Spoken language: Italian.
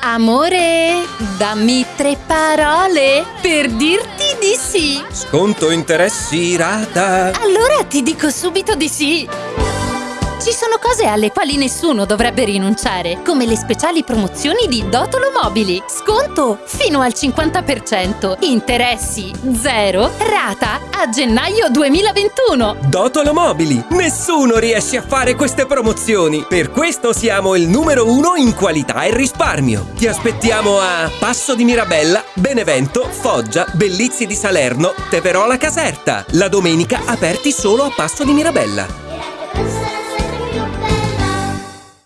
Amore, dammi tre parole per dirti di sì. Sconto interessi rata. Allora ti dico subito di sì. Ci sono cose alle quali nessuno dovrebbe rinunciare, come le speciali promozioni di Dotolo Mobili. Sconto fino al 50%, interessi zero, rata a gennaio 2021. Dotolo Mobili. Nessuno riesce a fare queste promozioni. Per questo siamo il numero uno in qualità e risparmio. Ti aspettiamo a Passo di Mirabella, Benevento, Foggia, Bellizzi di Salerno, Teverola Caserta. La domenica aperti solo a Passo di Mirabella.